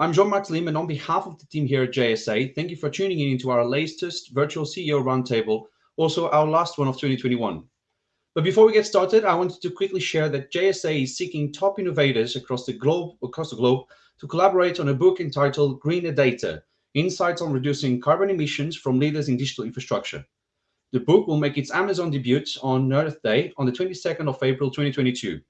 I'm Jean-Marc Lim, and on behalf of the team here at JSA, thank you for tuning in to our latest virtual CEO roundtable, also our last one of 2021. But before we get started, I wanted to quickly share that JSA is seeking top innovators across the globe across the globe to collaborate on a book entitled Greener Data: Insights on Reducing Carbon Emissions from Leaders in Digital Infrastructure. The book will make its Amazon debut on Earth Day on the 22nd of April 2022.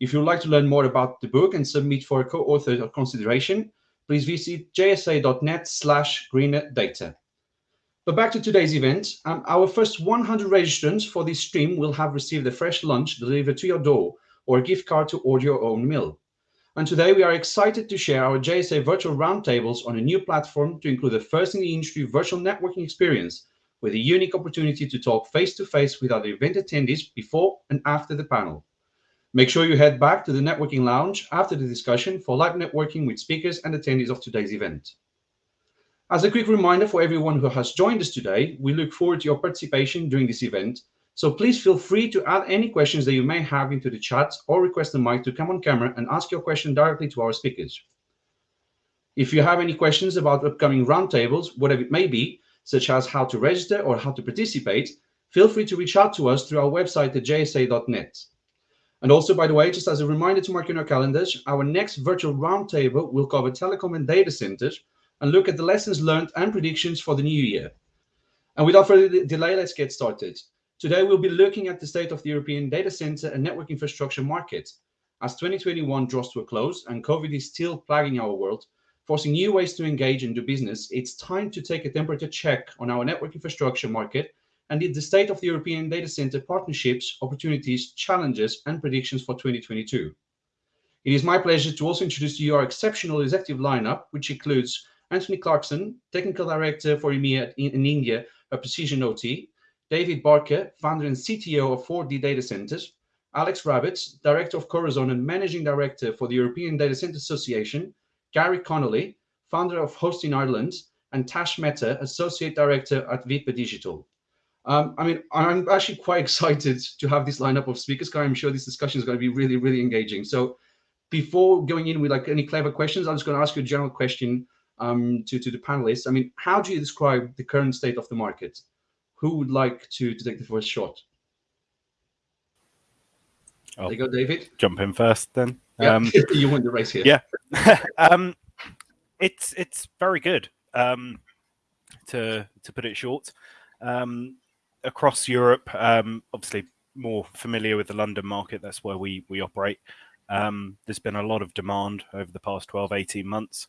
If you would like to learn more about the book and submit for a co-author consideration, please visit jsa.net slash greener data. But back to today's event, um, our first 100 registrants for this stream will have received a fresh lunch delivered to your door or a gift card to order your own meal. And today we are excited to share our JSA virtual roundtables on a new platform to include the first in the industry virtual networking experience with a unique opportunity to talk face-to-face -face with other event attendees before and after the panel. Make sure you head back to the networking lounge after the discussion for live networking with speakers and attendees of today's event. As a quick reminder for everyone who has joined us today, we look forward to your participation during this event, so please feel free to add any questions that you may have into the chat or request the mic to come on camera and ask your question directly to our speakers. If you have any questions about upcoming roundtables, whatever it may be, such as how to register or how to participate, feel free to reach out to us through our website at jsa.net. And also, by the way, just as a reminder to mark in our calendars, our next virtual roundtable will cover telecom and data centers and look at the lessons learned and predictions for the new year. And without further delay, let's get started. Today, we'll be looking at the state of the European data center and network infrastructure market. As 2021 draws to a close and COVID is still plaguing our world, forcing new ways to engage and do business, it's time to take a temperature check on our network infrastructure market and the state of the European data center partnerships, opportunities, challenges, and predictions for 2022. It is my pleasure to also introduce to you our exceptional executive lineup, which includes Anthony Clarkson, Technical Director for EMEA in, in India at Precision OT, David Barker, founder and CTO of 4D Data Centers, Alex Rabbetts, Director of Corazon and Managing Director for the European Data Center Association, Gary Connolly, founder of Host in Ireland, and Tash Mehta, Associate Director at Vipa Digital. Um, I mean, I'm actually quite excited to have this lineup of speakers I'm sure this discussion is going to be really, really engaging. So before going in with like any clever questions, I'm just going to ask you a general question um, to, to the panelists. I mean, how do you describe the current state of the market? Who would like to, to take the first shot? I'll there you go, David. Jump in first then. Yeah, um, you won the race here. Yeah. um, it's it's very good. Um, to to put it short. Um, across Europe, um, obviously more familiar with the London market. That's where we we operate. Um, there's been a lot of demand over the past 12, 18 months.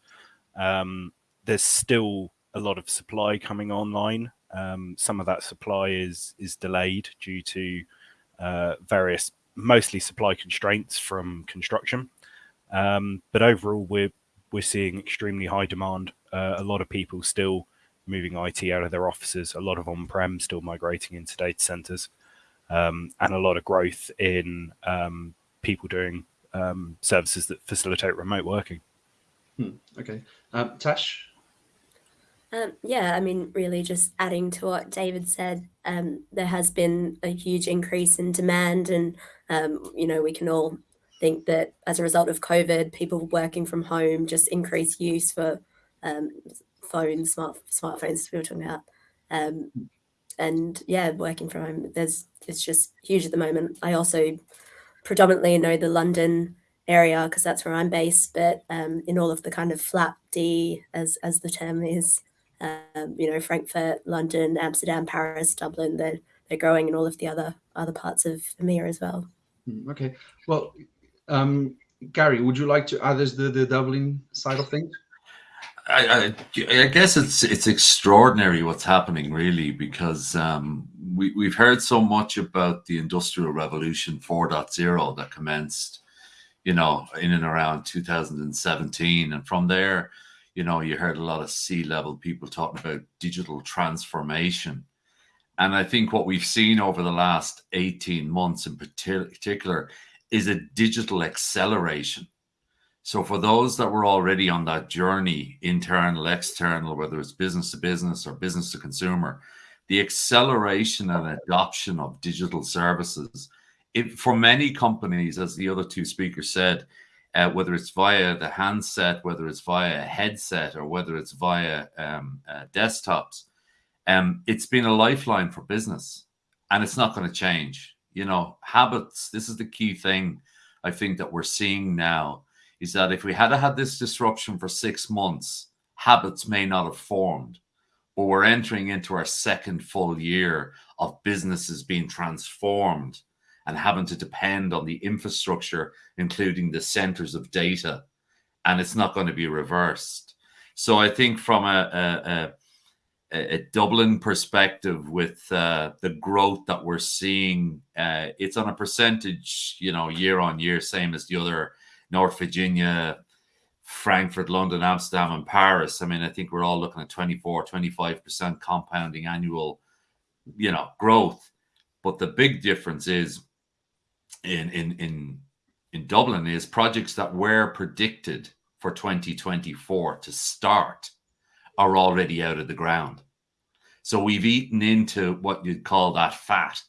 Um, there's still a lot of supply coming online. Um, some of that supply is is delayed due to uh, various, mostly supply constraints from construction. Um, but overall, we're we're seeing extremely high demand. Uh, a lot of people still moving IT out of their offices, a lot of on-prem still migrating into data centers, um, and a lot of growth in um, people doing um, services that facilitate remote working. Hmm, okay. Um, Tash? Um, yeah, I mean, really just adding to what David said, um, there has been a huge increase in demand and, you know, we can all think that as a result of COVID, people working from home just increased use for um, phones, smart smartphones we were talking about. Um, and yeah, working from home, there's it's just huge at the moment. I also predominantly know the London area because that's where I'm based, but um, in all of the kind of flat D, as as the term is, um, you know, Frankfurt, London, Amsterdam, Paris, Dublin, they're they're growing in all of the other other parts of EMEA as well. Hmm, okay, well, um, Gary, would you like to add the the Dublin side of things? I, I, guess it's it's extraordinary what's happening really because um, we we've heard so much about the industrial revolution 4.0 that commenced, you know, in and around 2017, and from there, you know, you heard a lot of C-level people talking about digital transformation, and I think what we've seen over the last 18 months in particular is a digital acceleration so for those that were already on that journey, internal, external, whether it's business to business or business to consumer, the acceleration and adoption of digital services, it, for many companies, as the other two speakers said, uh, whether it's via the handset, whether it's via a headset, or whether it's via um, uh, desktops, um, it's been a lifeline for business, and it's not going to change. You know, habits. This is the key thing I think that we're seeing now is that if we had had this disruption for six months, habits may not have formed. But we're entering into our second full year of businesses being transformed and having to depend on the infrastructure, including the centers of data, and it's not going to be reversed. So I think from a, a, a, a Dublin perspective, with uh, the growth that we're seeing, uh, it's on a percentage, you know, year on year, same as the other North Virginia, Frankfurt, London, Amsterdam, and Paris. I mean, I think we're all looking at 24, 25% compounding annual, you know, growth. But the big difference is in in in in Dublin is projects that were predicted for 2024 to start are already out of the ground. So we've eaten into what you'd call that fat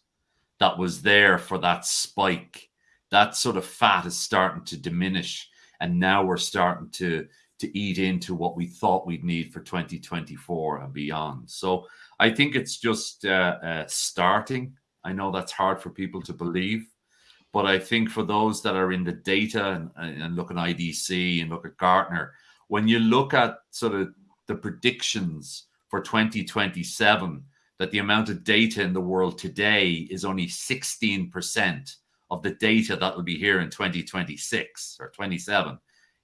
that was there for that spike. That sort of fat is starting to diminish. And now we're starting to, to eat into what we thought we'd need for 2024 and beyond. So I think it's just uh, uh, starting. I know that's hard for people to believe, but I think for those that are in the data and, and look at IDC and look at Gartner, when you look at sort of the predictions for 2027, that the amount of data in the world today is only 16% of the data that will be here in 2026 or 27.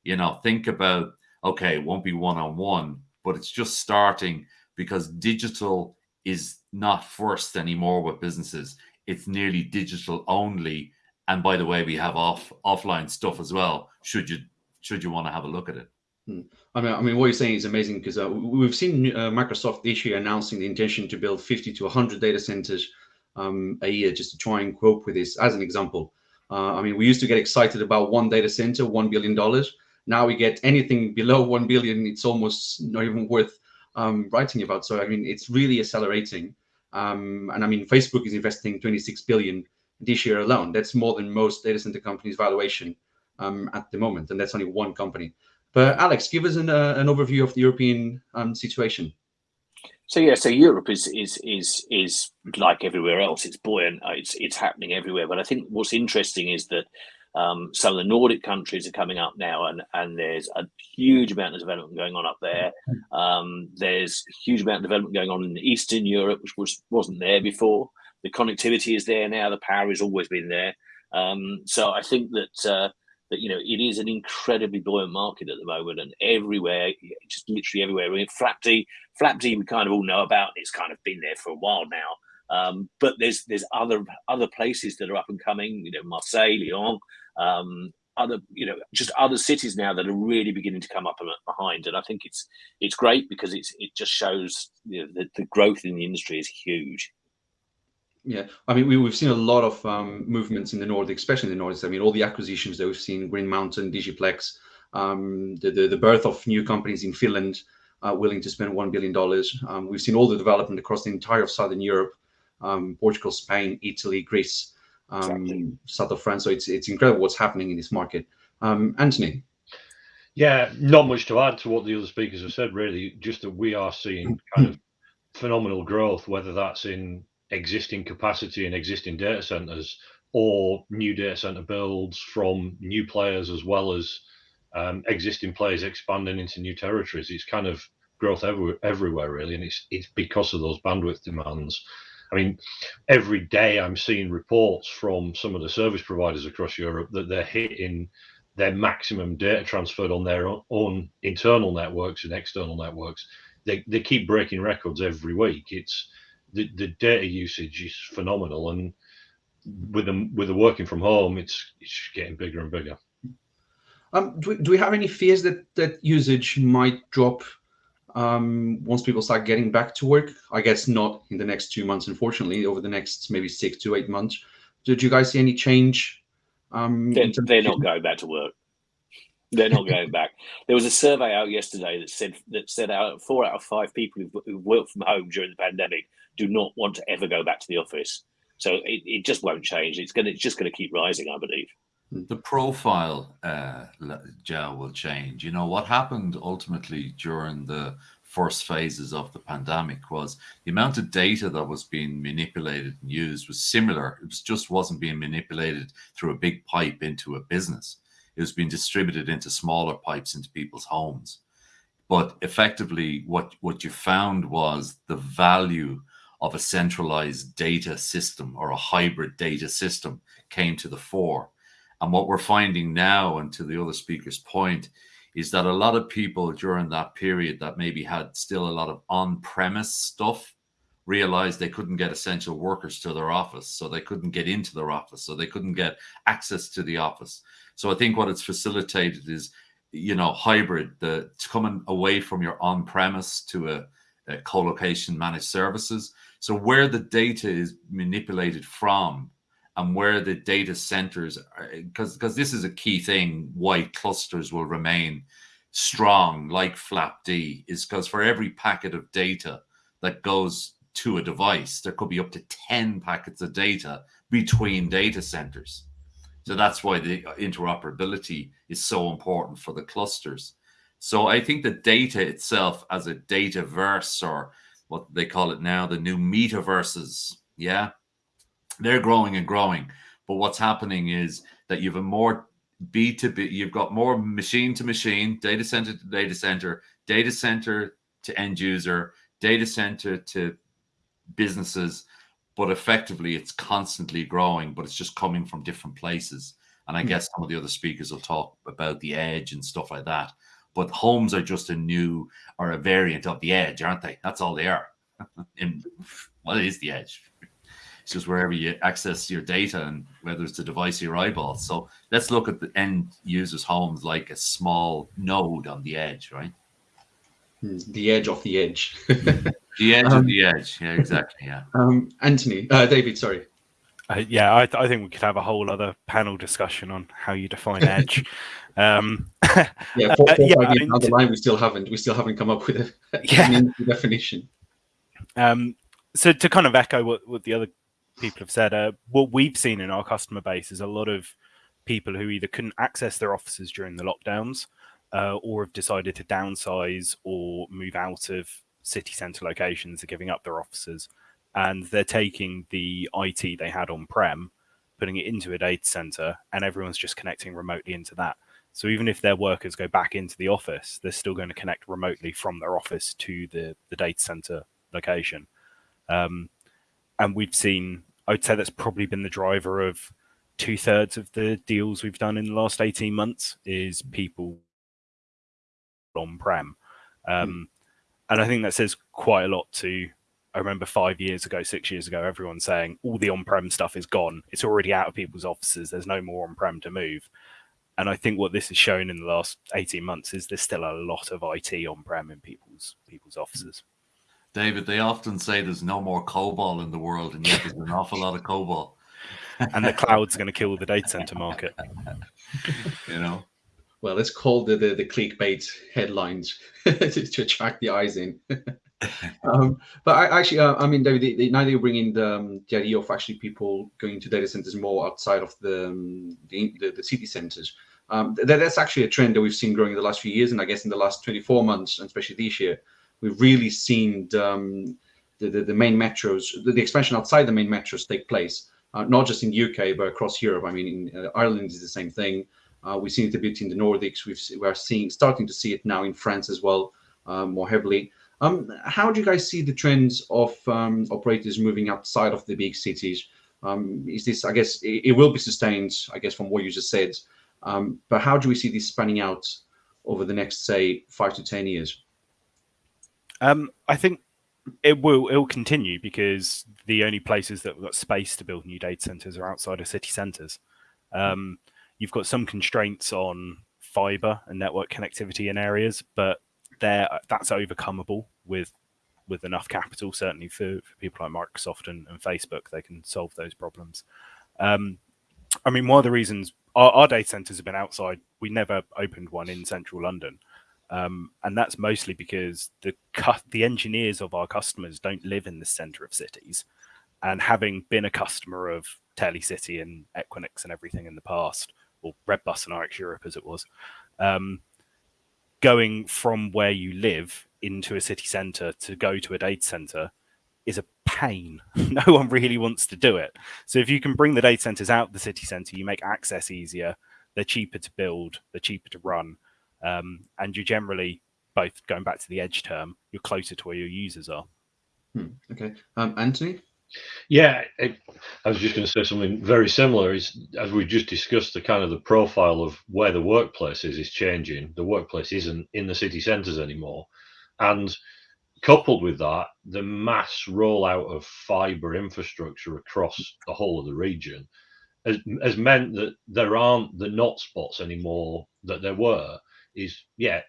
You know, think about, okay, it won't be one on one, but it's just starting because digital is not first anymore with businesses. It's nearly digital only and by the way, we have off offline stuff as well. Should you should you want to have a look at it? Hmm. I mean, I mean, what you're saying is amazing because uh, we've seen uh, Microsoft this year announcing the intention to build 50 to 100 data centers um, a year just to try and cope with this. As an example, uh, I mean, we used to get excited about one data center, one billion dollars. Now we get anything below one billion, it's almost not even worth um, writing about. So I mean, it's really accelerating. Um, and I mean, Facebook is investing 26 billion this year alone. That's more than most data center companies' valuation um, at the moment, and that's only one company. But Alex, give us an, uh, an overview of the European um, situation. So yeah, so Europe is is is is like everywhere else. It's buoyant. Uh, it's it's happening everywhere. But I think what's interesting is that um, some of the Nordic countries are coming up now, and and there's a huge amount of development going on up there. Um, there's a huge amount of development going on in Eastern Europe, which was wasn't there before the connectivity is there now. The power has always been there. Um, so I think that uh, that you know it is an incredibly buoyant market at the moment, and everywhere, just literally everywhere. I mean, FlapD, FlapD, we kind of all know about. It's kind of been there for a while now. Um, but there's there's other other places that are up and coming. You know, Marseille, Lyon, um, other you know just other cities now that are really beginning to come up and behind. And I think it's it's great because it's it just shows you know, the, the growth in the industry is huge. Yeah, I mean, we, we've seen a lot of um, movements in the Nordics, especially in the Nordics. I mean, all the acquisitions that we've seen, Green Mountain, Digiplex, um, the, the, the birth of new companies in Finland uh, willing to spend $1 billion. Um, we've seen all the development across the entire of Southern Europe, um, Portugal, Spain, Italy, Greece, um, exactly. south of France. So it's, it's incredible what's happening in this market. Um, Anthony? Yeah, not much to add to what the other speakers have said, really, just that we are seeing kind of phenomenal growth, whether that's in existing capacity in existing data centers or new data center builds from new players as well as um, existing players expanding into new territories. It's kind of growth everywhere, everywhere really, and it's it's because of those bandwidth demands. I mean, every day I'm seeing reports from some of the service providers across Europe that they're hitting their maximum data transferred on their own internal networks and external networks. They, they keep breaking records every week. It's the, the data usage is phenomenal, and with them with the working from home, it's it's getting bigger and bigger. Um, do, we, do we have any fears that that usage might drop um, once people start getting back to work? I guess not in the next two months, unfortunately. Over the next maybe six to eight months, did you guys see any change? Um, they're, they're not going back to work. They're not going back. There was a survey out yesterday that said that said out four out of five people who, who worked from home during the pandemic do not want to ever go back to the office. So it, it just won't change. It's going to, it's just going to keep rising, I believe. the profile, uh, Joe, will change. You know, what happened ultimately during the first phases of the pandemic was the amount of data that was being manipulated and used was similar. It was just wasn't being manipulated through a big pipe into a business. It was being distributed into smaller pipes into people's homes. But effectively, what, what you found was the value of a centralized data system or a hybrid data system came to the fore. And what we're finding now, and to the other speaker's point, is that a lot of people during that period that maybe had still a lot of on-premise stuff realized they couldn't get essential workers to their office so they couldn't get into their office so they couldn't get access to the office. So i think what it's facilitated is you know hybrid the coming away from your on-premise to a, a co-location managed services. So where the data is manipulated from and where the data centers because because this is a key thing why clusters will remain strong like flap d is because for every packet of data that goes to a device there could be up to 10 packets of data between data centers so that's why the interoperability is so important for the clusters so i think the data itself as a data verse or what they call it now the new metaverses yeah they're growing and growing. But what's happening is that you have a more B2B, you've got more machine to machine, data center to data center, data center to end user, data center to businesses. But effectively, it's constantly growing, but it's just coming from different places. And I mm. guess some of the other speakers will talk about the edge and stuff like that. But homes are just a new or a variant of the edge, aren't they? That's all they are. In, what is the edge? It's just wherever you access your data and whether it's a device or your eyeball. So let's look at the end users' homes like a small node on the edge, right? Hmm, the edge of the edge. the edge um, of the edge. Yeah, exactly. Yeah. Um, Anthony, uh, David, sorry. Uh, yeah, I, th I, think we could have a whole other panel discussion on how you define edge. um, yeah, four, four, uh, yeah, five years the line, we still haven't we still haven't come up with a, yeah. definition. Um, so to kind of echo what, what the other people have said, uh, what we've seen in our customer base is a lot of people who either couldn't access their offices during the lockdowns uh, or have decided to downsize or move out of city centre locations are giving up their offices. And they're taking the IT they had on prem, putting it into a data centre, and everyone's just connecting remotely into that. So even if their workers go back into the office, they're still going to connect remotely from their office to the, the data center location. Um, and we've seen, I would say that's probably been the driver of two thirds of the deals we've done in the last 18 months is people on prem. Um, mm. And I think that says quite a lot to, I remember five years ago, six years ago, everyone saying all the on prem stuff is gone. It's already out of people's offices. There's no more on prem to move. And I think what this has shown in the last 18 months is there's still a lot of IT on prem in people's people's offices. David, they often say there's no more COBOL in the world, and yet there's an awful lot of COBOL. and the cloud's going to kill the data center market. you know. Well, it's called the the, the clickbait headlines to, to, attract the eyes in. um, but I actually, uh, I mean, David, they, now they're bringing the, um, the idea of actually people going to data centers more outside of the um, the, the, the, city centers. Um, that, that's actually a trend that we've seen growing in the last few years, and I guess in the last 24 months, and especially this year, we've really seen um, the, the, the, main metros, the, the, expansion outside the main metros take place, uh, not just in the UK, but across Europe. I mean, in, uh, Ireland is the same thing. Uh, we've seen it a bit in the Nordics. We've, we're seeing, starting to see it now in France as well, um, more heavily. Um, how do you guys see the trends of um, operators moving outside of the big cities? Um, is this, I guess, it, it, will be sustained, I guess, from what you just said. Um, but how do we see this spanning out over the next, say, five to 10 years? Um, I think it will it will continue because the only places that have got space to build new data centers are outside of city centers. Um, you've got some constraints on fiber and network connectivity in areas, but there that's overcomable with with enough capital. Certainly for, for people like Microsoft and, and, Facebook, they can solve those problems. Um, I mean, one of the reasons our, our data centers have been outside, we never opened one in central London. Um, and that's mostly because the the engineers of our customers don't live in the center of cities. And having been a customer of Telecity and Equinix and everything in the past, or Redbus and IX Europe as it was, um, going from where you live into a city centre to go to a data centre is a pain. no one really wants to do it. So if you can bring the data centres out the city centre, you make access easier. They're cheaper to build. They're cheaper to run, um, and you're generally both going back to the edge term, you're closer to where your users are. Hmm. Okay, um, Anthony. Yeah, it, I was just going to say something very similar. Is as we just discussed, the kind of the profile of where the workplace is is changing. The workplace isn't in the city centres anymore, and coupled with that, the mass rollout of fibre infrastructure across the whole of the region has, has meant that there aren't the not spots anymore that there were. Is yeah,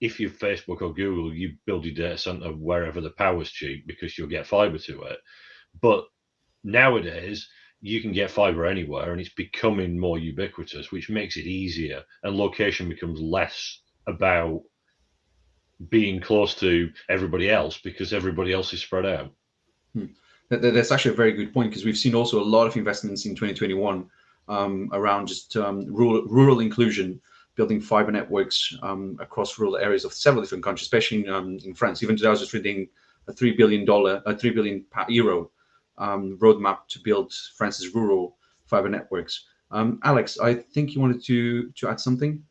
if you're Facebook or Google, you build your data center wherever the power's cheap because you'll get fiber to it. But nowadays, you can get fiber anywhere and it's becoming more ubiquitous, which makes it easier. And location becomes less about being close to everybody else because everybody else is spread out. Hmm. That's actually a very good point because we've seen also a lot of investments in 2021 um, around just um, rural, rural inclusion building fiber networks um, across rural areas of several different countries, especially in, um, in France. Even today, I was just reading a three billion dollar, a three billion euro um, roadmap to build France's rural fiber networks. Um, Alex, I think you wanted to to add something.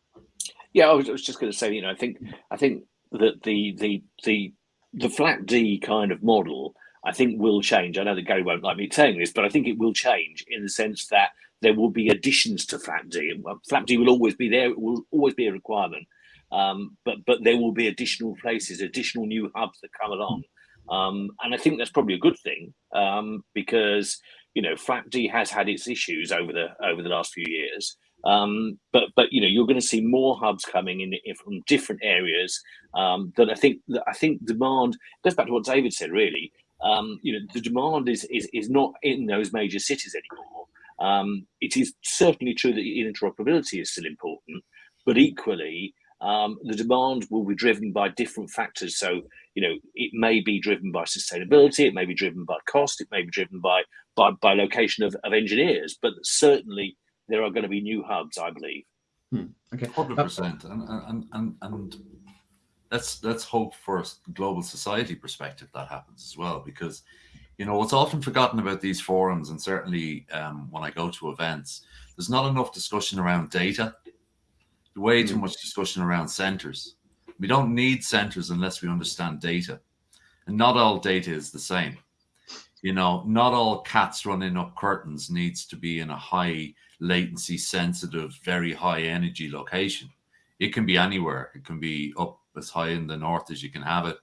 Yeah, I was, I was just going to say, you know, I think I think that the the the the FLAP-D kind of model, I think will change. I know that Gary won't like me saying this, but I think it will change in the sense that there will be additions to FLAP-D. Flat D will always be there; it will always be a requirement. Um, but but there will be additional places, additional new hubs that come along, um, and I think that's probably a good thing um, because you know FLAP-D has had its issues over the over the last few years. Um, but but you know you're going to see more hubs coming in, in from different areas um, that I think that I think demand goes back to what David said. Really, um, you know the demand is is is not in those major cities anymore. Um, it is certainly true that interoperability is still important, but equally, um, the demand will be driven by different factors. So, you know, it may be driven by sustainability, it may be driven by cost, it may be driven by by, by location of, of engineers, but certainly there are going to be new hubs, I believe. Hmm. Okay, hundred percent, and and and and let's let's hope for a global society perspective that happens as well, because you know what's often forgotten about these forums and certainly um, when i go to events there's not enough discussion around data way too hmm. much discussion around centers we don't need centers unless we understand data. And not all data is the same. You know not all cats running up curtains needs to be in a high latency sensitive very high energy location. It can be anywhere. It can be up as high in the north as you can have it.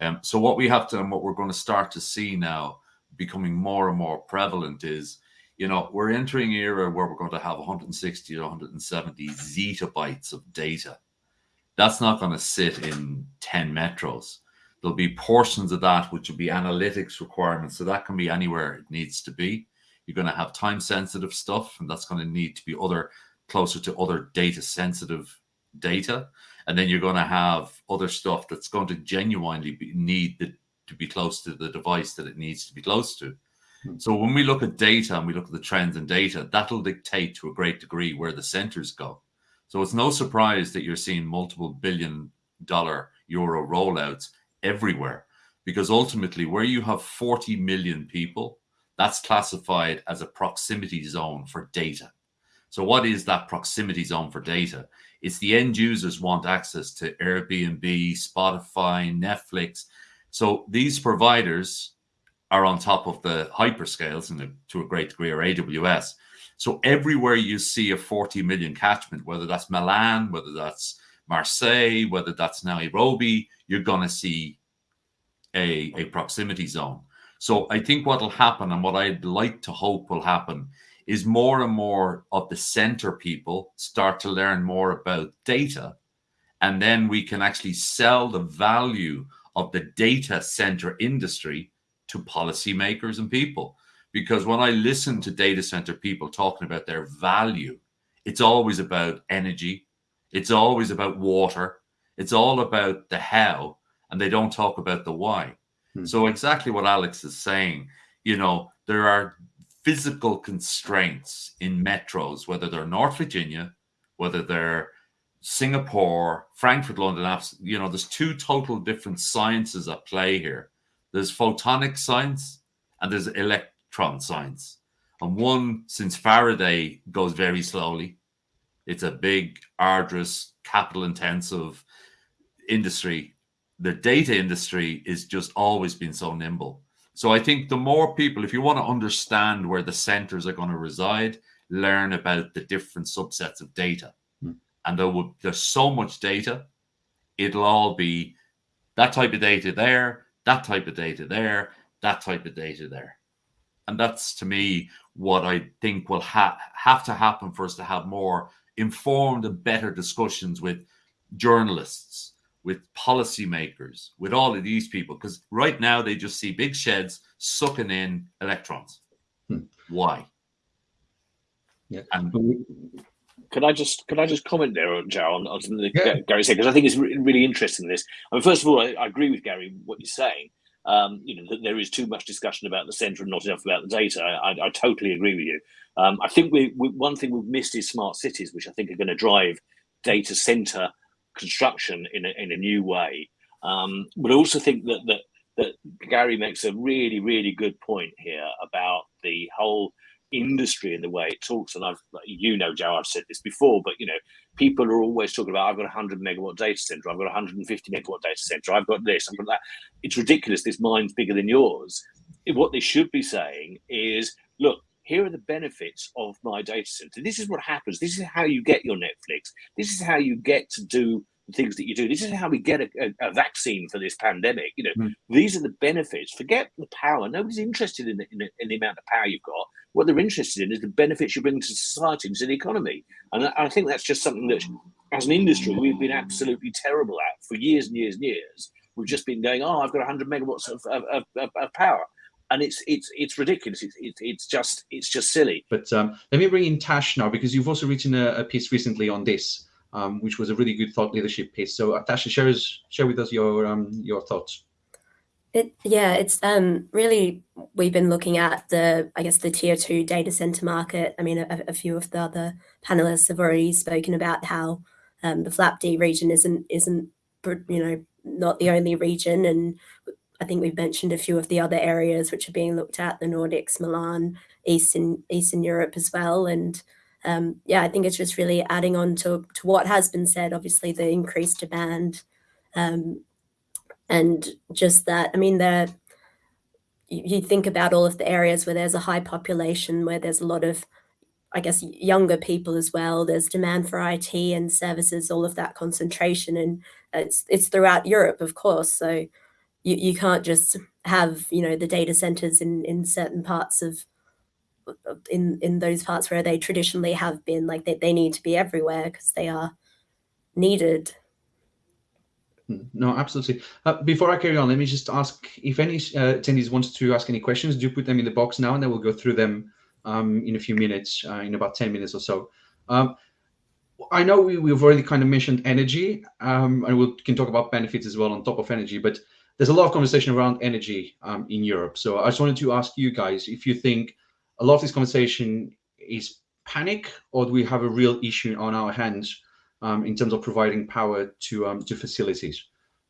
Um, so what we have to, and what we're going to start to see now, becoming more and more prevalent, is you know we're entering an era where we're going to have 160 to 170 zettabytes of data. That's not going to sit in 10 metros. There'll be portions of that which will be analytics requirements, so that can be anywhere it needs to be. You're going to have time sensitive stuff, and that's going to need to be other closer to other data sensitive data and then you're going to have other stuff that's going to genuinely be, need the, to be close to the device that it needs to be close to. Hmm. So when we look at data and we look at the trends in data, that'll dictate to a great degree where the centers go. So it's no surprise that you're seeing multiple billion dollar euro rollouts everywhere because ultimately where you have 40 million people that's classified as a proximity zone for data so what is that proximity zone for data it's the end users want access to Airbnb, Spotify, Netflix. So these providers are on top of the hyperscales and to a great degree or AWS. So everywhere you see a 40 million catchment, whether that's Milan, whether that's Marseille, whether that's Nairobi, you're going to see a, a proximity zone. So I think what will happen and what I'd like to hope will happen is more and more of the center people start to learn more about data. And then we can actually sell the value of the data center industry to policymakers and people. Because when I listen to data center people talking about their value, it's always about energy, it's always about water, it's all about the how, and they don't talk about the why. Hmm. So, exactly what Alex is saying, you know, there are physical constraints in metros, whether they're North Virginia, whether they're Singapore, Frankfurt, London, you know, there's two total different sciences at play here. There's photonic science and there's electron science. And one, since Faraday goes very slowly, it's a big, arduous, capital intensive industry. The data industry is just always been so nimble. So I think the more people, if you want to understand where the centers are going to reside, learn about the different subsets of data hmm. and there will there's so much data it'll all be that type of data there that type of data there that type of data there and that's to me what i think will ha- have to happen for us to have more informed and better discussions with journalists with policymakers with all of these people because right now they just see big sheds sucking in electrons hmm. why yeah and can I just can I just comment there, Joe, on, on something that yeah. Gary said because I think it's re- really interesting. This, I mean, first of all, I, I agree with Gary what you're saying. Um, you know that there is too much discussion about the centre and not enough about the data. I, I, I totally agree with you. Um, I think we, we, one thing we've missed is smart cities, which I think are going to drive data centre construction in a, in a new way. Um, but I also think that that that Gary makes a really really good point here about the whole industry and the way it talks. And I've, you know, Joe, I've said this before, but you know, people are always talking about I've got a 100 megawatt data center, I've got a 150 megawatt data center, I've got this, I've got that. It's ridiculous. This mine's bigger than yours. What they should be saying is, look, here are the benefits of my data center. This is what happens. This is how you get your Netflix. This is how you get to do things that you do. This is how we get a, a, a vaccine for this pandemic. You know, mm. these are the benefits. Forget the power. Nobody's interested in the, in the, in, the, amount of power you've got. What they're interested in is the benefits you bring to society and to the economy. And I, I think that's just something that, as an industry, we've been absolutely terrible at for years and years and years. We've just been going, oh, I've got 100 megawatts of, of, of, of power and it's it's it's ridiculous. It's it's, it's just it's just silly. But um, let me bring in Tash now because you've also written a, a piece recently on this um, which was a really good thought leadership piece. So, Tasha, share, share with us your um, your thoughts. It, yeah, it's um, really we've been looking at the I guess the tier two data center market. I mean, a, a few of the other panelists have already spoken about how um, the FLAP-D region isn't isn't you know not the only region, and I think we've mentioned a few of the other areas which are being looked at: the Nordics, Milan, Eastern Eastern Europe as well, and um, yeah, I think it's just really adding on to, to what has been said, obviously the increased demand um, and just that, I mean, the, you, you think about all of the areas where there's a high population, where there's a lot of, I guess, younger people as well. There's demand for IT and services, all of that concentration. And it's, it's throughout Europe, of course. So you, you can't just have, you know, the data centers in, in certain parts of in in those parts where they traditionally have been like they, they need to be everywhere because they are needed. Hmm, no absolutely. Uh, before i carry on let me just ask if any uh, attendees wants to ask any questions do put them in the box now and then we'll go through them um, in a few minutes uh, in about 10 minutes or so. Um, i know we, we've already kind of mentioned energy um, and we can talk about benefits as well on top of energy but there's a lot of conversation around energy um, in europe. So i just wanted to ask you guys if you think a lot of this conversation is panic, or do we have a real issue on our hands um, in terms of providing power to um, to facilities?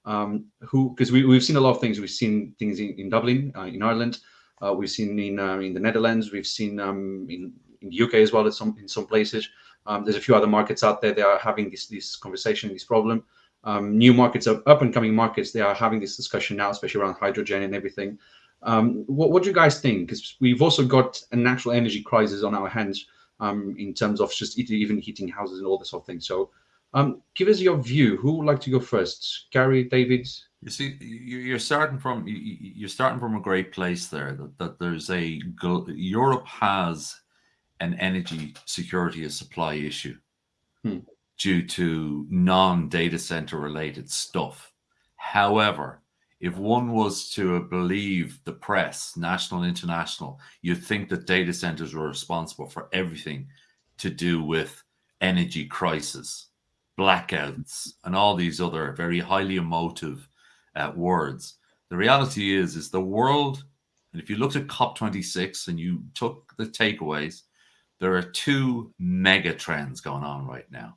Um, who because we, we've seen a lot of things. We've seen things in, in Dublin, uh, in Ireland. Uh, we've seen in uh, in the Netherlands. We've seen um, in in the UK as well. At some in some places, um, there's a few other markets out there. They are having this this conversation, this problem. New markets, up and coming markets, they are having this discussion now, especially around hydrogen and everything. Um, what, what do you guys think? Because we've also got a natural energy crisis on our hands um, in terms of just even heating houses and all this sort of thing. So um, give us your view. Who would like to go first? Gary, David? You see, you're starting from you're starting from a great place there. That, that there's a Europe has an energy security of supply issue hmm. due to non-data center related stuff. However, if one was to believe the press, national and international, you'd think that data centers were responsible for everything to do with energy crisis, blackouts, and all these other very highly emotive uh, words. The reality is, is the world And if you looked at COP26 and you took the takeaways, there are two mega trends going on right now.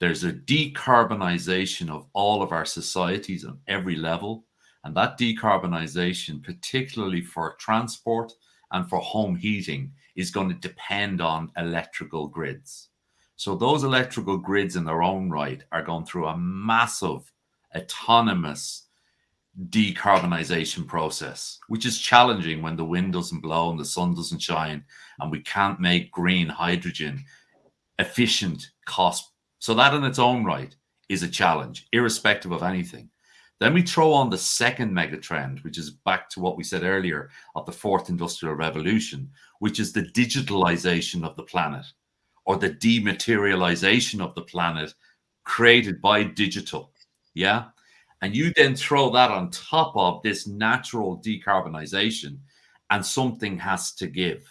There's a decarbonization of all of our societies on every level. And that decarbonization, particularly for transport and for home heating, is going to depend on electrical grids. So those electrical grids in their own right are going through a massive autonomous decarbonization process, which is challenging when the wind doesn't blow and the sun doesn't shine and we can't make green hydrogen efficient cost. So that in its own right is a challenge, irrespective of anything. Then we throw on the second megatrend, which is back to what we said earlier of the fourth industrial revolution, which is the digitalization of the planet or the dematerialization of the planet created by digital. Yeah. And you then throw that on top of this natural decarbonization, and something has to give.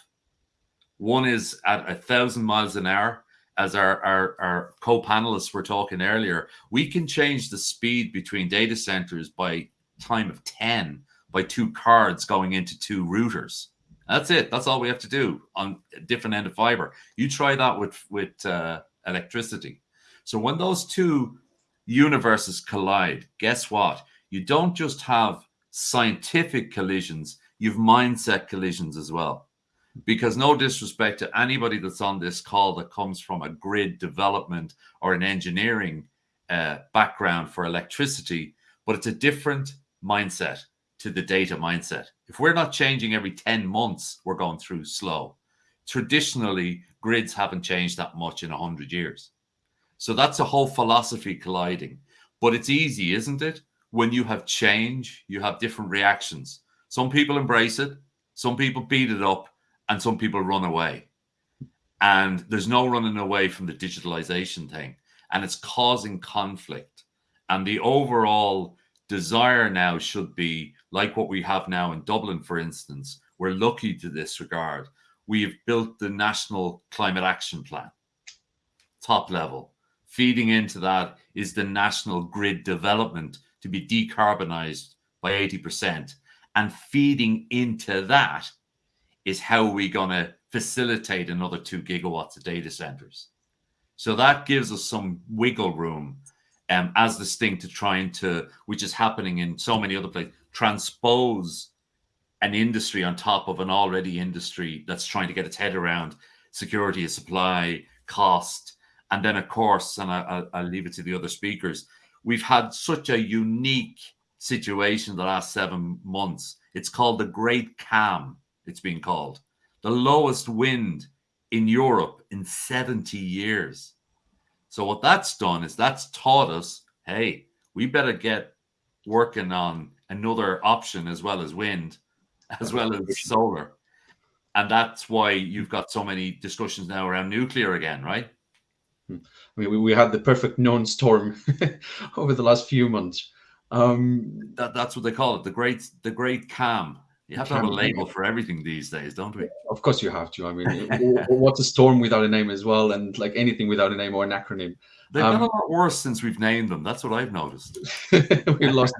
One is at a thousand miles an hour, as our, our, our co-panelists were talking earlier, we can change the speed between data centers by time of 10 by two cards going into two routers. That's it. That's all we have to do on a different end of fiber. You try that with with uh, electricity. So when those two universes collide, guess what? You don't just have scientific collisions, you've mindset collisions as well. Because no disrespect to anybody that's on this call that comes from a grid development or an engineering uh, background for electricity, but it's a different mindset to the data mindset. If we're not changing every 10 months, we're going through slow. Traditionally, grids haven't changed that much in 100 years. So that's a whole philosophy colliding. But it's easy, isn't it? When you have change, you have different reactions. Some people embrace it, some people beat it up, and some people run away. And there's no running away from the digitalization thing. And it's causing conflict. And the overall desire now should be like what we have now in Dublin, for instance. We're lucky to this regard. We've built the National Climate Action Plan, top level. Feeding into that is the national grid development to be decarbonized by 80%. And feeding into that is how are we going to facilitate another two gigawatts of data centers. So that gives us some wiggle room um, as distinct to trying to, which is happening in so many other places, transpose an industry on top of an already industry that's trying to get its head around security of supply, cost, and then, of course, and I, will leave it to the other speakers, we've had such a unique situation the last seven months. It's called the Great Calm, it's been called. The lowest wind in Europe in 70 years. So what that's done is that's taught us, hey, we better get working on another option as well as wind, as well as solar. And that's why you've got so many discussions now around nuclear again, right? I mean, we, we had the perfect known storm over the last few months. Um, that, that's what they call it, the great the great calm. You have to have a label for everything these days, don't we? Of course, you have to. I mean, what's a storm without a name as well, and like anything without a name or an acronym. They've um, got a lot worse since we've named them. That's what I've noticed. we lost.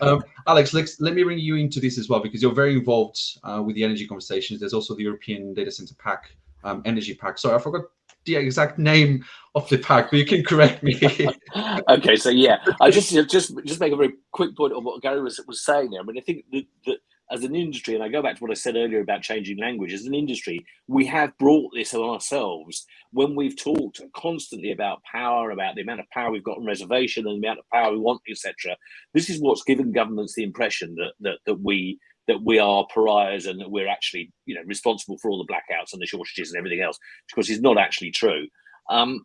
um, Alex, let's, let me bring you into this as well because you're very involved uh, with the energy conversations. There's also the European Data Center Pact, um, Energy Pact. Sorry, I forgot the exact name of the pack, but you can correct me. okay, so yeah, I just just just make a very quick point on what Gary was was saying there. I mean, I think that, that as an industry, and I go back to what I said earlier about changing language, as an industry, we have brought this on ourselves when we've talked constantly about power, about the amount of power we've got on reservation and the amount of power we want, etc. This is what's given governments the impression that that that we that we are pariahs and that we're actually, you know, responsible for all the blackouts and the shortages and everything else, because it's not actually true. Um,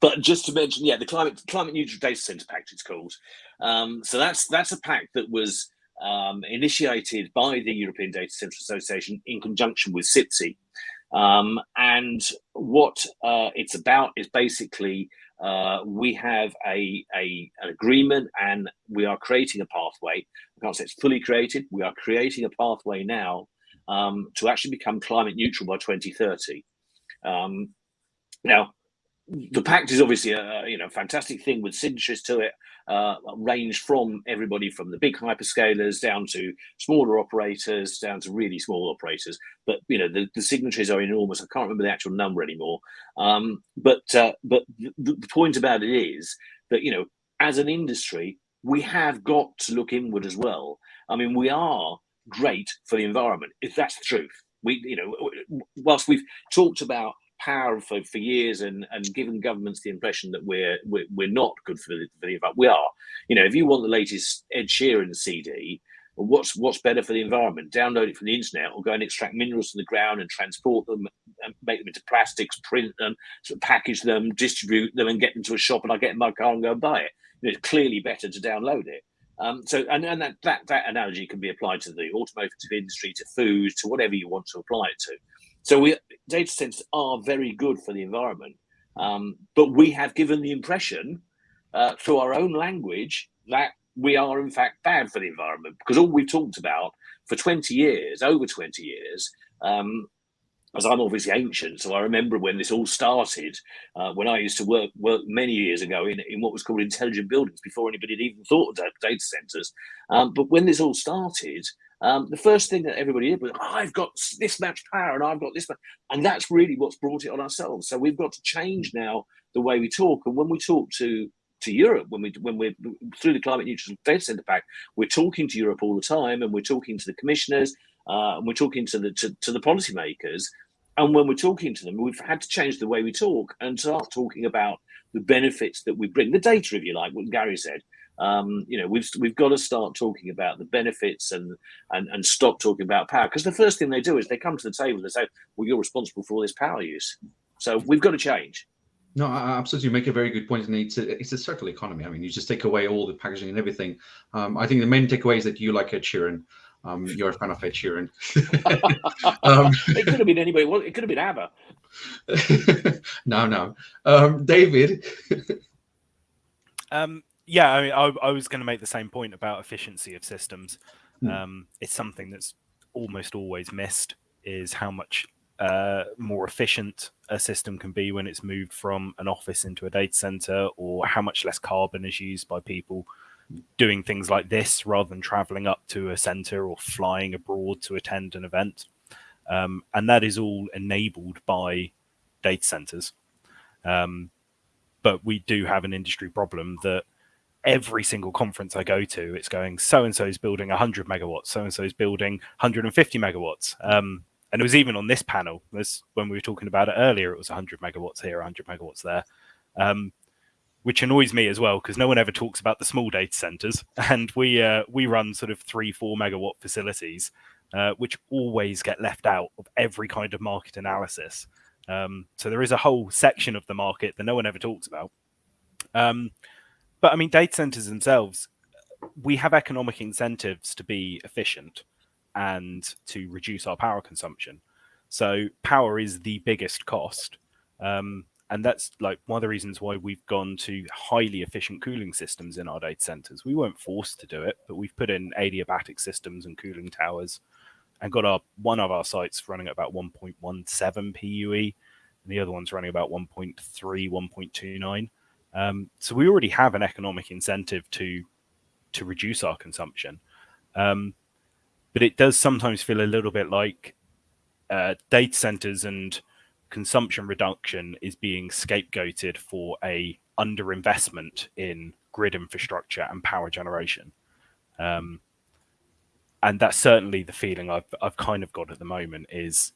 but just to mention, yeah, the climate climate neutral data center pact it's called. Um, so that's that's a pact that was um, initiated by the European Data Center Association in conjunction with CISPE. Um, and what uh, it's about is basically uh, we have a, a, an agreement and we are creating a pathway. I can't say it's fully created. We are creating a pathway now um, to actually become climate neutral by 2030. Um, now, the pact is obviously a you know fantastic thing with signatures to it, uh, range from everybody from the big hyperscalers down to smaller operators, down to really small operators. But you know the, the signatories are enormous. I can't remember the actual number anymore. Um, but uh, but the, the point about it is that you know as an industry we have got to look inward as well. I mean we are great for the environment if that's the truth. We you know whilst we've talked about power for, for years and, and given governments the impression that we're we're, we're not good for the, for the environment. We are. You know, if you want the latest Ed Sheeran CD, what's what's better for the environment? Download it from the internet or go and extract minerals from the ground and transport them and make them into plastics, print them, sort of package them, distribute them, and get them to a shop and I get in my car and go and buy it. You know, it's clearly better to download it. Um, so, and, and that, that that analogy can be applied to the automotive industry, to food, to whatever you want to apply it to. So we data centers are very good for the environment, um, but we have given the impression uh, through our own language that we are in fact bad for the environment because all we've talked about for 20 years, over 20 years, um, as I'm obviously ancient, so I remember when this all started, uh, when I used to work work many years ago in, in what was called intelligent buildings before anybody had even thought of data centers. Um, but when this all started, um, the first thing that everybody did was, oh, I've got this much power and I've got this much. And that's really what's brought it on ourselves. So we've got to change now the way we talk. And when we talk to to Europe, when we when we're through the climate neutral data center pact, we're talking to Europe all the time, and we're talking to the commissioners, uh, and we're talking to the to, to the policymakers. And when we're talking to them, we've had to change the way we talk and start talking about the benefits that we bring, the data, if you like, what Gary said. Um, you know, we've we've got to start talking about the benefits and and and stop talking about power because the first thing they do is they come to the table and say, "Well, you're responsible for all this power use." So we've got to change. No, I absolutely you make a very good point, and it's a, it's a circular economy. I mean, you just take away all the packaging and everything. Um, I think the main takeaway is that you like Ed Sheeran. Um, you're a fan of Ed Sheeran. um, it could have been anybody. Well, it could have been ABBA. no, no. Um, David. um, yeah, I mean, I, I was going to make the same point about efficiency of systems. Mm. Um, it's something that's almost always missed is how much uh, more efficient a system can be when it's moved from an office into a data center, or how much less carbon is used by people doing things like this rather than traveling up to a center or flying abroad to attend an event. Um, and that is all enabled by data centers. Um, but we do have an industry problem that every single conference I go to, it's going so and so is building 100 megawatts, so and so is building 150 megawatts. Um, and it was even on this panel, this when we were talking about it earlier, it was 100 megawatts here, 100 megawatts there, um, which annoys me as well because no one ever talks about the small data centers, and we uh, we run sort of three, four megawatt facilities, uh, which always get left out of every kind of market analysis. Um, so there is a whole section of the market that no one ever talks about. Um, but I mean, data centers themselves, we have economic incentives to be efficient and to reduce our power consumption. So power is the biggest cost. Um, and that's like one of the reasons why we've gone to highly efficient cooling systems in our data centers. We weren't forced to do it, but we've put in adiabatic systems and cooling towers and got our one of our sites running at about 1.17 PUE and the other one's running about 1.3, 1.29. Um, so we already have an economic incentive to to reduce our consumption, um, but it does sometimes feel a little bit like uh, data centers and consumption reduction is being scapegoated for a underinvestment in grid infrastructure and power generation. Um, and that's certainly the feeling I've I've kind of got at the moment is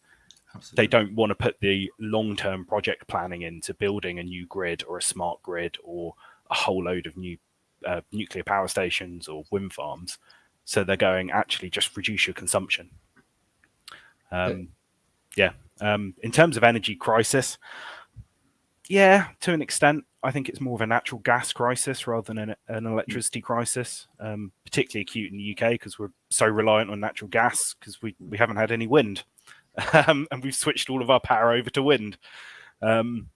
Absolutely. They don't want to put the long term project planning into building a new grid or a smart grid or a whole load of new uh, nuclear power stations or wind farms. So they're going actually just reduce your consumption. Um, yeah. Um, in terms of energy crisis, yeah, to an extent, I think it's more of a natural gas crisis rather than an, an electricity crisis, um, particularly acute in the UK because we're so reliant on natural gas because we, we haven't had any wind um, and we've switched all of our power over to wind. Um,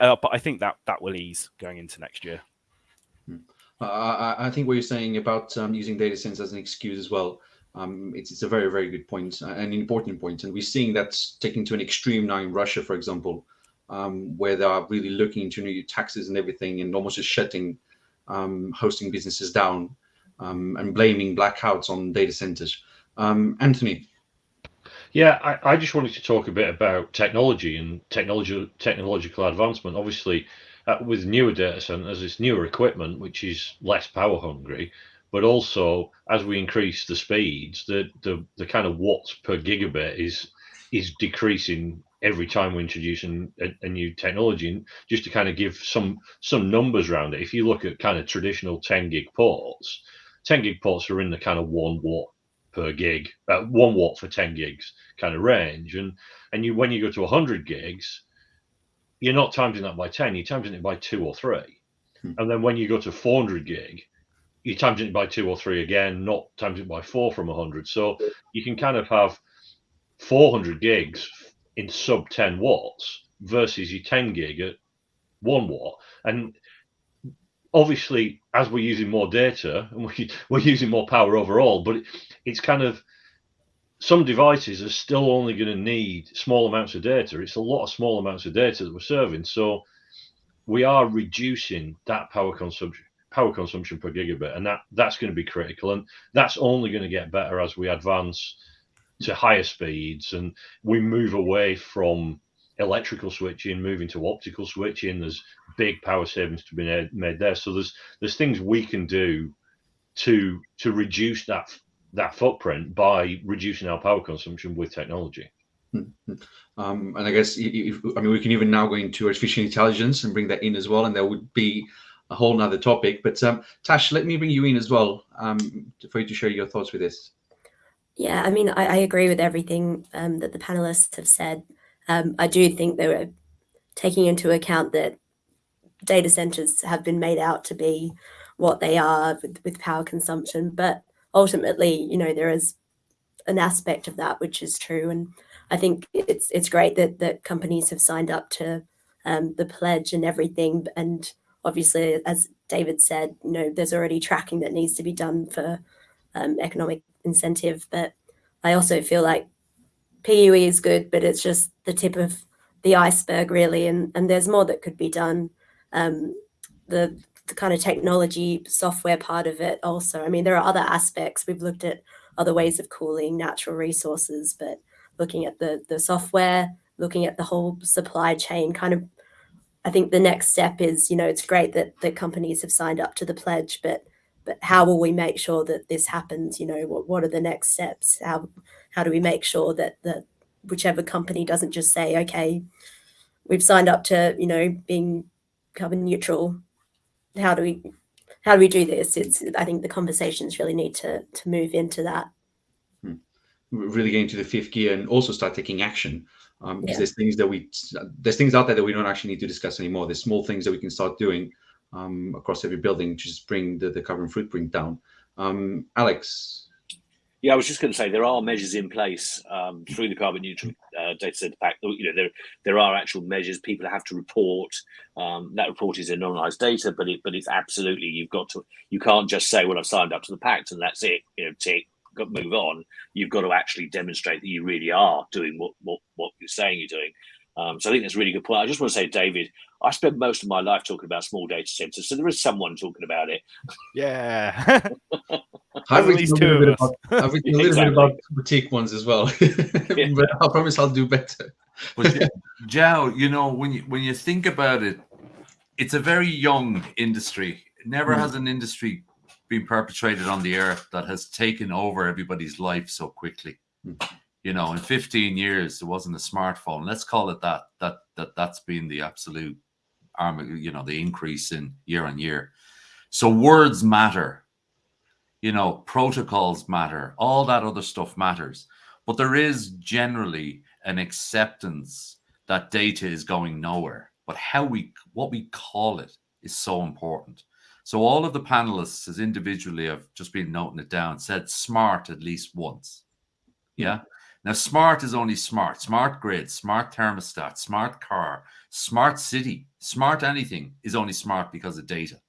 uh, but I think that that will ease going into next year. Hmm. I think what you're saying about um, using data centers as an excuse as well. Um, it's, it's a very, very good point, uh, an important point. And we're seeing that taken to an extreme now in Russia, for example. um, where they are really looking into new taxes and everything and almost just shutting um, hosting businesses down um, and blaming blackouts on data centers. Um, Anthony. Yeah, I, I, just wanted to talk a bit about technology and technology technological advancement. Obviously, uh, with newer data centers, it's newer equipment which is less power hungry, but also as we increase the speeds, the the, the kind of watts per gigabit is is decreasing every time we introduce a, a, new technology. And just to kind of give some some numbers around it, if you look at kind of traditional 10 gig ports, 10 gig ports are in the kind of one watt per gig, uh, one watt for 10 gigs kind of range. And and you when you go to 100 gigs, you're not timesing that by 10, you're timesing it by two or three. Hmm. And then when you go to 400 gig, you're timesing it by two or three again, not times it by four from 100. So you can kind of have 400 gigs in sub 10 watts versus your 10 gig at one watt. And obviously, as we're using more data and we, we're using more power overall, but it, it's kind of some devices are still only going to need small amounts of data. It's a lot of small amounts of data that we're serving. So we are reducing that power consumption power consumption per gigabit and that that's going to be critical and that's only going to get better as we advance to higher speeds and we move away from electrical switching moving to optical switching. There's big power savings to be made there. So there's there's things we can do to to reduce that that footprint by reducing our power consumption with technology. Mm-hmm. um, and i guess if, i mean we can even now go into artificial intelligence and bring that in as well and that would be a whole nother topic. But um, tash let me bring you in as well um, for you to share your thoughts with this. Yeah, I mean, I, I agree with everything um, that the panelists have said. Um, I do think they were taking into account that data centers have been made out to be what they are with, with power consumption, but ultimately, you know, there is an aspect of that which is true, and I think it's it's great that that companies have signed up to um, the pledge and everything, and obviously, as David said, you know, there's already tracking that needs to be done for um, economic incentive. But I also feel like PUE is good, but it's just the tip of the iceberg, really. And, and there's more that could be done. Um, the, the kind of technology software part of it also. I mean, there are other aspects. We've looked at other ways of cooling natural resources, but looking at the, the software, looking at the whole supply chain kind of I think the next step is, you know, it's great that the companies have signed up to the pledge, but but how will we make sure that this happens you know what, what are the next steps how how do we make sure that that whichever company doesn't just say okay we've signed up to you know being carbon neutral how do we how do we do this it's i think the conversations really need to to move into that hmm. really getting to the fifth gear and also start taking action um, because yeah. there's things that we there's things out there that we don't actually need to discuss anymore there's small things that we can start doing um, across every building to just bring the, the carbon footprint down. Um, Alex. Yeah, I was just going to say there are measures in place um, through the carbon neutral uh, data center pact. You know, there there are actual measures people have to report. Um, that report is anonymized data, but it but it's absolutely you've got to you can't just say well I've signed up to the pact and that's it. You know, tick, move on. You've got to actually demonstrate that you really are doing what what what you're saying you're doing. Um, so I think that's a really good point. I just want to say, David, I spent most of my life talking about small data centers, so there is someone talking about it. Yeah. I've written, a little, bit about, I've written a little exactly. bit about boutique ones as well, yeah. but I promise I'll do better. but Joe, you know, when you when you think about it, it's a very young industry. Never mm. has an industry been perpetrated on the earth that has taken over everybody's life so quickly. Mm you know in 15 years there wasn't a smartphone. Let's call it that that that that's been the absolute arm you know the increase in year on year. So words matter. You know protocols matter. All that other stuff matters. But there is generally an acceptance that data is going nowhere. But how we what we call it is so important. So all of the panelists as individually I've just been noting it down said smart at least once. Yeah now, smart is only smart. Smart grid, smart thermostat, smart car, smart city, smart anything is only smart because of data.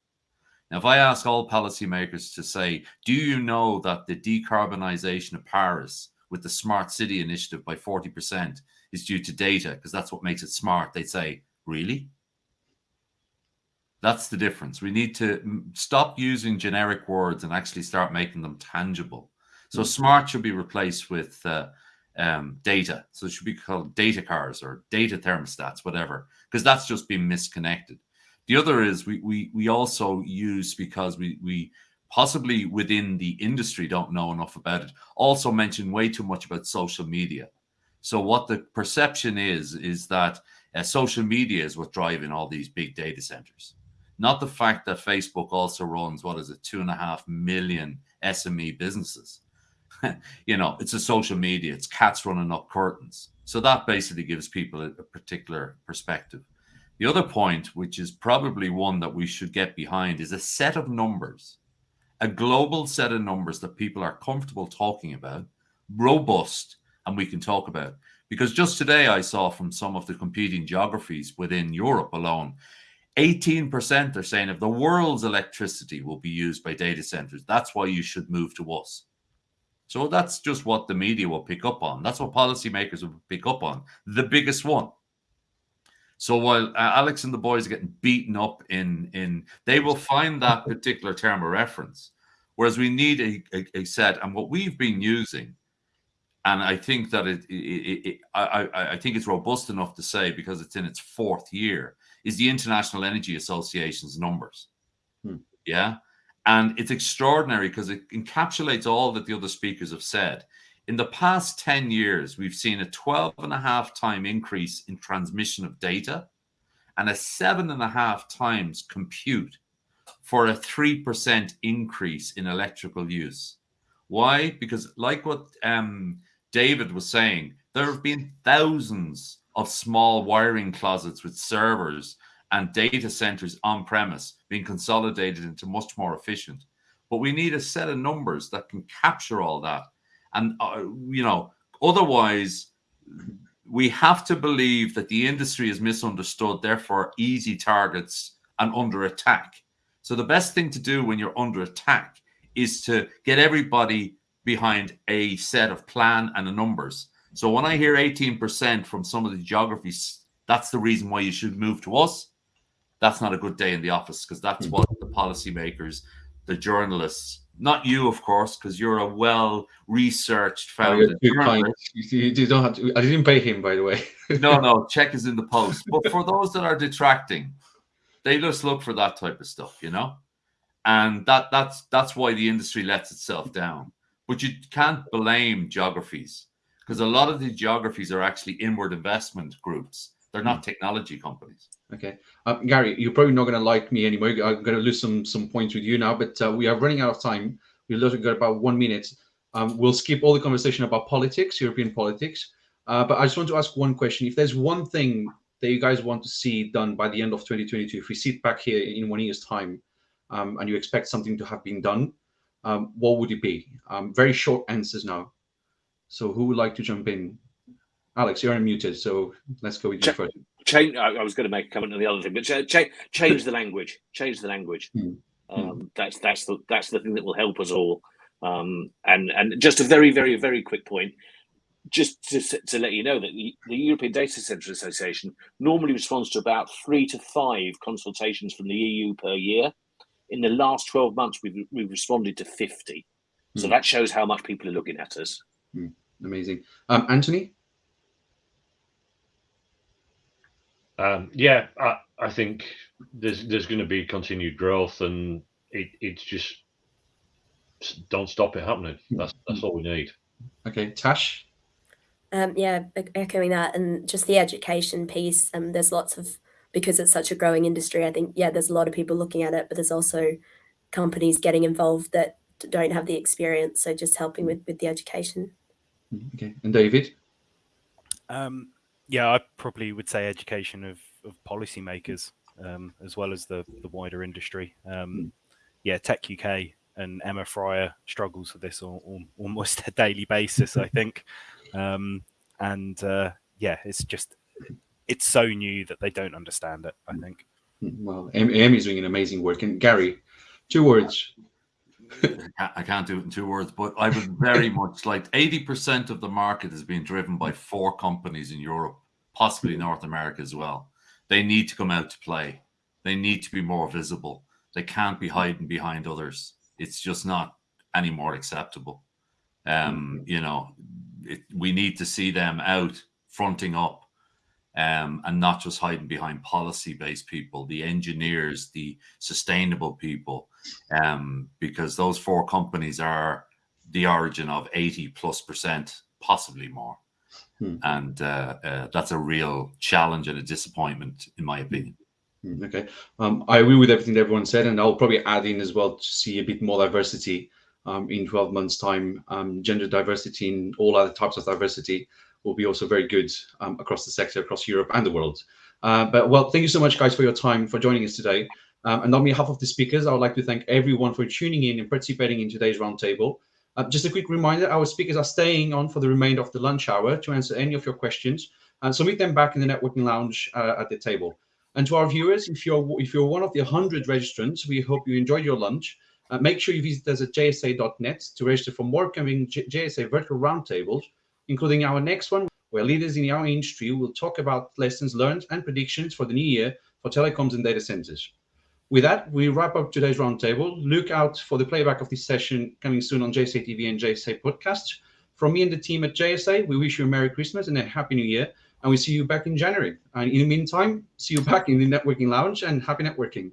Now, if I ask all policymakers to say, do you know that the decarbonisation of Paris with the smart city initiative by 40% is due to data because that's what makes it smart, they'd say, Really? That's the difference. We need to stop using generic words and actually start making them tangible. So mm. smart should be replaced with uh, um, data. So it should be called data cars or data thermostats, whatever, because that's just been misconnected. The other is we we we also use because we we possibly within the industry don't know enough about it. Also mention way too much about social media. So what the perception is is that uh, social media is what's driving all these big data centers not the fact that Facebook also runs what is it, two and a half million SME businesses. you know, it's a social media, it's cats running up curtains. So that basically gives people a, a particular perspective. The other point, which is probably one that we should get behind, is a set of numbers, a global set of numbers that people are comfortable talking about, robust, and we can talk about. Because just today I saw from some of the competing geographies within Europe alone, 18% are saying if the world's electricity will be used by data centers, that's why you should move to us. So that's just what the media will pick up on. That's what policymakers will pick up on. The biggest one. So while uh, Alex and the boys are getting beaten up in in, they will find that particular term of reference. Whereas we need a, a, a set, and what we've been using, and I think that it, it, it, it I, I think it's robust enough to say because it's in its fourth year is the International Energy Association's numbers. Hmm. Yeah. And it's extraordinary because it encapsulates all that the other speakers have said. In the past 10 years, we've seen a 12 and a half time increase in transmission of data and a seven and a half times compute for a 3% increase in electrical use. Why? Because, like what um, David was saying, there have been thousands of small wiring closets with servers and data centers on premise being consolidated into much more efficient. But we need a set of numbers that can capture all that. And, uh, you know, otherwise, we have to believe that the industry is misunderstood, therefore, easy targets and under attack. So, the best thing to do when you're under attack is to get everybody behind a set of plan and the numbers so when I hear 18% from some of the geographies, that's the reason why you should move to us. That's not a good day in the office because that's what the policymakers, the journalists, not you, of course, because you're a well researched founded. Oh, you, you, don't have to, I didn't pay him, by the way. no, no, check is in the post. But for those that are detracting, they just look for that type of stuff, you know, and that that's that's why the industry lets itself down. But you can't blame geographies because a lot of the geographies are actually inward investment groups. They're not hmm. technology companies. Okay, um, Gary, you're probably not going to like me anymore. I'm going to lose some some points with you now, but uh, we are running out of time. We've literally got about one minute. Um, we'll skip all the conversation about politics, European politics. Uh, but I just want to ask one question: If there's one thing that you guys want to see done by the end of 2022, if we sit back here in one year's time, um, and you expect something to have been done, um, what would it be? Um, very short answers now. So who would like to jump in? Alex, you're unmuted, so let's go with you Ch- first. Change. I was going to make a comment on the other thing, but ch- change the language. Change the language. Mm. Um, that's that's the that's the thing that will help us all. Um, and and just a very very very quick point, just to, to let you know that the, the European Data Center Association normally responds to about three to five consultations from the EU per year. In the last twelve months, we've we've responded to fifty. So mm. that shows how much people are looking at us. Mm. Amazing. Um, Anthony? Um, yeah, I, I think there's there's going to be continued growth, and it, it's just don't stop it happening. That's that's all we need. Okay, Tash. Um, yeah, echoing that, and just the education piece. Um, there's lots of because it's such a growing industry. I think yeah, there's a lot of people looking at it, but there's also companies getting involved that don't have the experience. So just helping with with the education. Okay, and David? Um, yeah, I probably would say education of, of policymakers um, as well as the, the wider industry. Um, hmm. yeah, Tech UK and Emma Fryer struggles with this on, on almost a daily basis, I think. Um, and uh, yeah, it's just it's so new that they don't understand it. I think. Well, Amy's doing an amazing work, and Gary, two words I can't do it in two words, but I would very much like 80% of the market is being driven by four companies in Europe, possibly North America as well. they need to come out to play. They need to be more visible. They can't be hiding behind others. It's just not any more acceptable. Um, you know, it, we need to see them out fronting up um, and not just hiding behind policy-based people, the engineers, the sustainable people, um, because those four companies are the origin of 80 plus percent, possibly more. Hmm. And uh, uh, that's a real challenge and a disappointment, in my opinion. Hmm, okay, um, I agree with everything that everyone said, and I'll probably add in as well to see a bit more diversity um, in 12 months' time. Um, gender diversity and all other types of diversity will be also very good um, across the sector, across Europe and the world. Uh, but well, thank you so much, guys, for your time, for joining us today. Um, and on behalf of the speakers, I would like to thank everyone for tuning in and participating in today's roundtable. Uh, just a quick reminder, our speakers are staying on for the remainder of the lunch hour to answer any of your questions. And so meet them back in the networking lounge uh, at the table. And to our viewers, if you're if you're one of the 100 registrants, we hope you enjoyed your lunch. Uh, make sure you visit us at jsa.net to register for more coming J JSA virtual roundtables, including our next one, where leaders in our industry will talk about lessons learned and predictions for the new year for telecoms and data centers. With that, we wrap up today's roundtable. Look out for the playback of this session coming soon on JSA TV and JSA podcast. From me and the team at JSA, we wish you a Merry Christmas and a Happy New Year, and we see you back in January. And in the meantime, see you back in the networking lounge and happy networking.